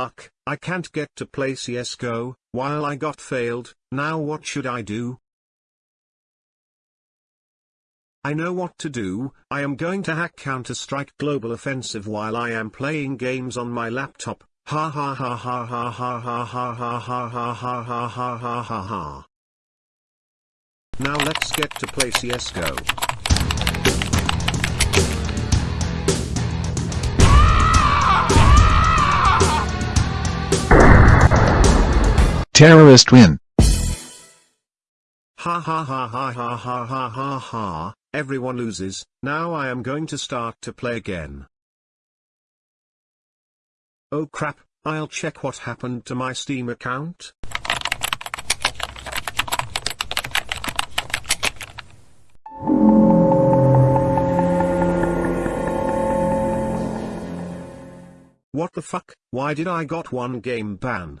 Uck, I can't get to play CSGO, while I got failed, now what should I do? I know what to do, I am going to hack Counter-Strike Global Offensive while I am playing games on my laptop, ha ha ha ha ha ha ha ha ha ha ha ha ha ha ha ha ha. Now let's get to play CSGO. Terrorist win. Ha ha ha ha ha ha ha ha ha, everyone loses, now I am going to start to play again. Oh crap, I'll check what happened to my Steam account. What the fuck, why did I got one game ban?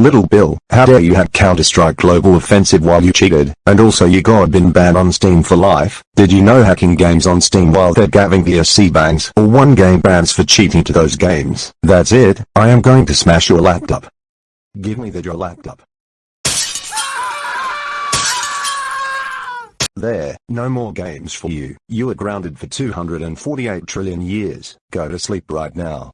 Little Bill, how dare you hack Counter-Strike Global Offensive while you cheated, and also you got been banned on Steam for life. Did you know hacking games on Steam while they're giving VAC bans or one game bans for cheating to those games? That's it, I am going to smash your laptop. Give me the your laptop. There, no more games for you. You are grounded for 248 trillion years. Go to sleep right now.